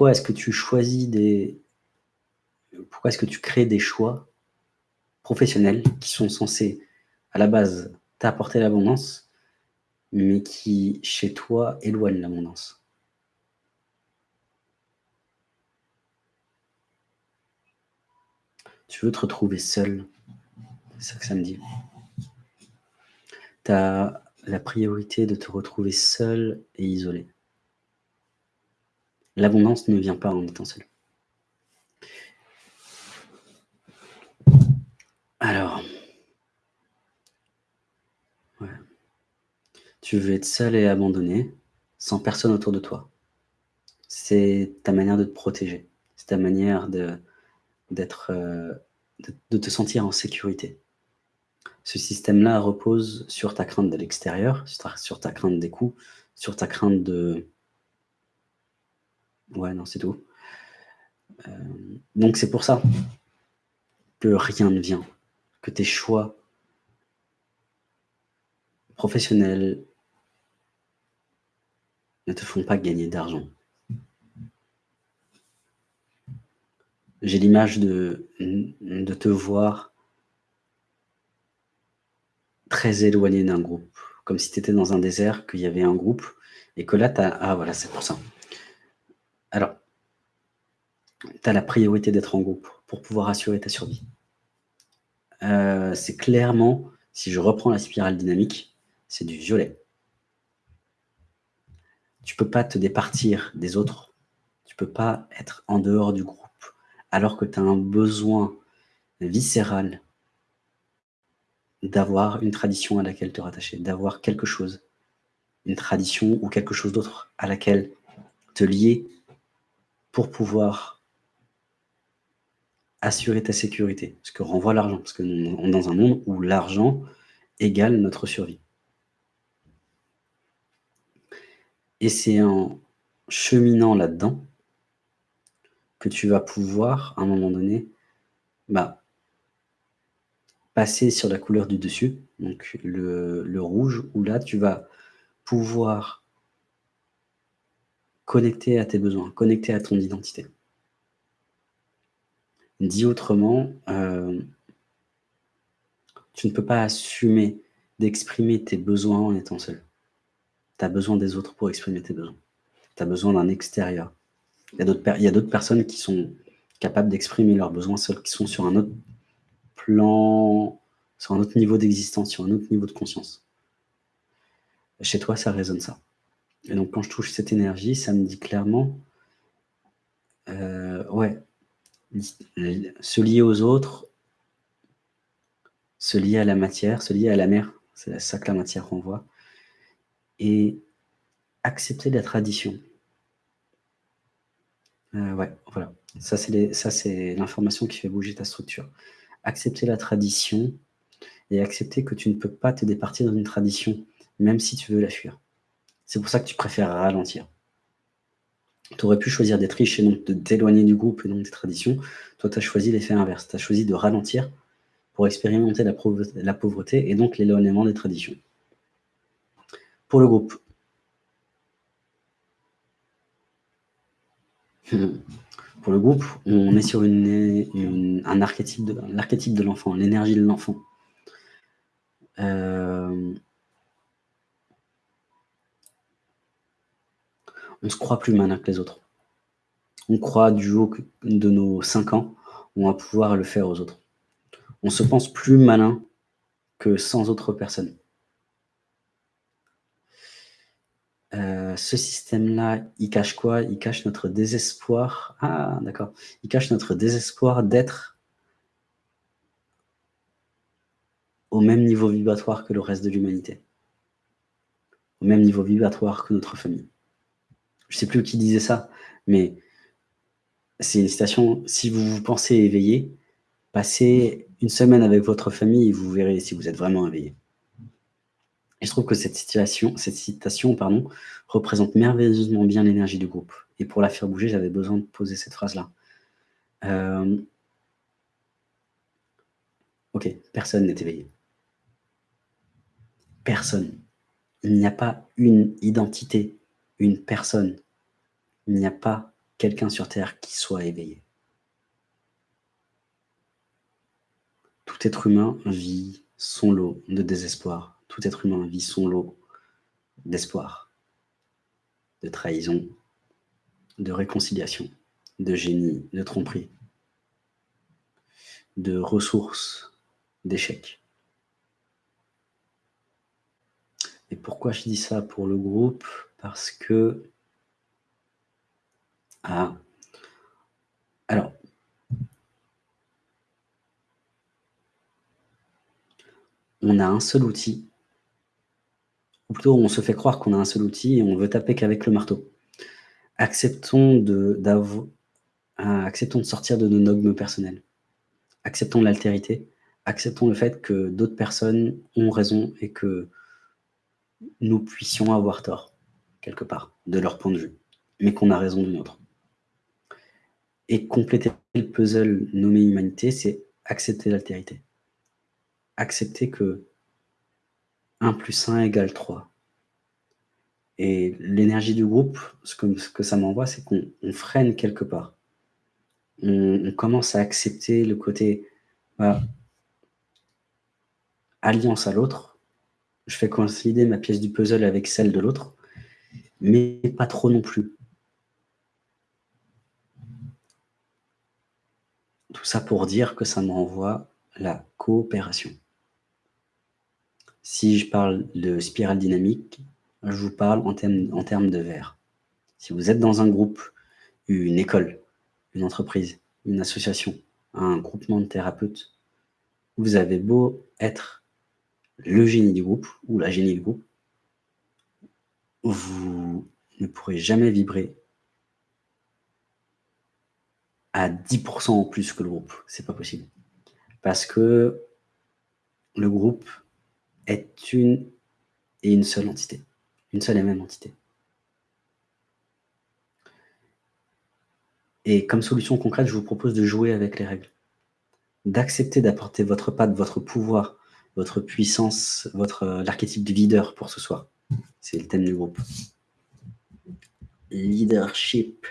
pourquoi est-ce que tu choisis des... Pourquoi est-ce que tu crées des choix professionnels qui sont censés, à la base, t'apporter l'abondance, mais qui, chez toi, éloignent l'abondance? Tu veux te retrouver seul, c'est ça que ça me dit. Tu as la priorité de te retrouver seul et isolé. L'abondance ne vient pas en étant seul. Alors, tu veux être seul et abandonné, sans personne autour de toi. C'est ta manière de te protéger. C'est ta manière de, euh, de, te sentir en sécurité. Ce système-là repose sur ta crainte de l'extérieur, sur ta crainte des coups, sur ta crainte de... Ouais, non, c'est tout. Euh, donc c'est pour ça que rien ne vient, que tes choix professionnels ne te font pas gagner d'argent. J'ai l'image de, de te voir très éloigné d'un groupe, comme si tu étais dans un désert, qu'il y avait un groupe, et que là, tu as... Ah voilà, c'est pour ça. Alors, tu as la priorité d'être en groupe pour pouvoir assurer ta survie. Euh, c'est clairement, si je reprends la spirale dynamique, c'est du violet. Tu peux pas te départir des autres, tu peux pas être en dehors du groupe alors que tu as un besoin viscéral d'avoir une tradition à laquelle te rattacher, d'avoir quelque chose, une tradition ou quelque chose d'autre à laquelle te lier pour pouvoir assurer ta sécurité. Ce que renvoie l'argent, parce que nous est dans un monde où l'argent égale notre survie. Et c'est en cheminant là-dedans que tu vas pouvoir, à un moment donné, bah, passer sur la couleur du dessus, donc le, rouge, où là, tu vas pouvoir connecter à tes besoins, connecter à ton identité. Dit autrement, euh, tu ne peux pas assumer d'exprimer tes besoins en étant seul. Tu as besoin des autres pour exprimer tes besoins. Tu as besoin d'un extérieur. Il y a d'autres personnes qui sont capables d'exprimer leurs besoins seuls, qui sont sur un autre plan, sur un autre niveau d'existence, sur un autre niveau de conscience. Chez toi, ça résonne ça. Et donc, quand je touche cette énergie, ça me dit clairement, euh, ouais, se lier aux autres, se lier à la matière, se lier à la mer, c'est ça que la matière renvoie, et accepter la tradition. Euh, ouais, voilà. Ça, c'est l'information qui fait bouger ta structure. Accepter la tradition et accepter que tu ne peux pas te départir d'une tradition, même si tu veux la fuir. C'est pour ça que tu préfères ralentir. Tu aurais pu choisir d'être riche et donc de t'éloigner du groupe et donc des traditions. Toi, tu as choisi l'effet inverse. Tu as choisi de ralentir pour expérimenter la, pauvreté et donc l'éloignement des traditions. Pour le groupe, Pour le groupe, on est sur un archétype l'archétype de l'enfant, l'énergie de l'enfant. Euh, on se croit plus malin que les autres. On croit du haut de nos 5 ans, on va pouvoir le faire aux autres. On se pense plus malin que sans autre personne. Euh, ce système-là, il cache quoi? Il cache notre désespoir. Ah, d'accord. Il cache notre désespoir d'être au même niveau vibratoire que le reste de l'humanité. Au même niveau vibratoire que notre famille. Je sais plus qui disait ça, mais c'est une citation. Si vous vous pensez éveillé, passez une semaine avec votre famille et vous verrez si vous êtes vraiment éveillé. Et je trouve que cette, situation, cette citation pardon, représente merveilleusement bien l'énergie du groupe. Et pour la faire bouger, j'avais besoin de poser cette phrase-là. Euh, ok, personne n'est éveillé. Personne. Il n'y a pas une identité, une personne. Il n'y a pas quelqu'un sur Terre qui soit éveillé. Tout être humain vit son lot de désespoir. Tout être humain vit son lot d'espoir, de trahison, de réconciliation, de génie, de tromperie, de ressources, d'échecs. Et pourquoi je dis ça pour le groupe? Parce que... Ah, alors, on a un seul outil, ou plutôt on se fait croire qu'on a un seul outil et on veut taper qu'avec le marteau. Acceptons de, acceptons de sortir de nos dogmes personnels. Acceptons l'altérité. Acceptons le fait que d'autres personnes ont raison et que nous puissions avoir tort, quelque part, de leur point de vue, mais qu'on a raison du nôtre. Et compléter le puzzle nommé humanité, c'est accepter l'altérité accepter que 1 plus 1 égale 3. Et l'énergie du groupe, ce que, ce que ça m'envoie, c'est qu'on freine quelque part. On, commence à accepter le côté bah, alliance à l'autre. Je fais coïncider ma pièce du puzzle avec celle de l'autre, mais pas trop non plus. Tout ça pour dire que ça m'envoie la coopération. Si je parle de spirale dynamique, je vous parle en termes, en termes de verre. Si vous êtes dans un groupe, une école, une entreprise, une association, un groupement de thérapeutes, vous avez beau être le génie du groupe ou la génie du groupe, vous ne pourrez jamais vibrer à 10% en plus que le groupe. C'est pas possible. Parce que le groupe est une et une seule entité, une seule et même entité. Et comme solution concrète, je vous propose de jouer avec les règles, d'accepter d'apporter votre patte, votre pouvoir, votre puissance, votre l'archétype du leader pour ce soir. C'est le thème du groupe. Leadership.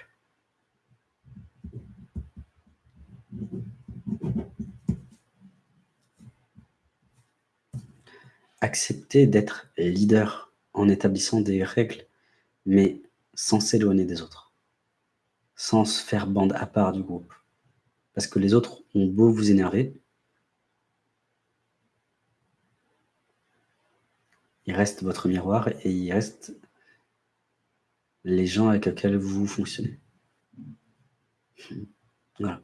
accepter d'être leader en établissant des règles, mais sans s'éloigner des autres, sans se faire bande à part du groupe. Parce que les autres ont beau vous énerver, il reste votre miroir et il reste les gens avec lesquels vous fonctionnez. Voilà.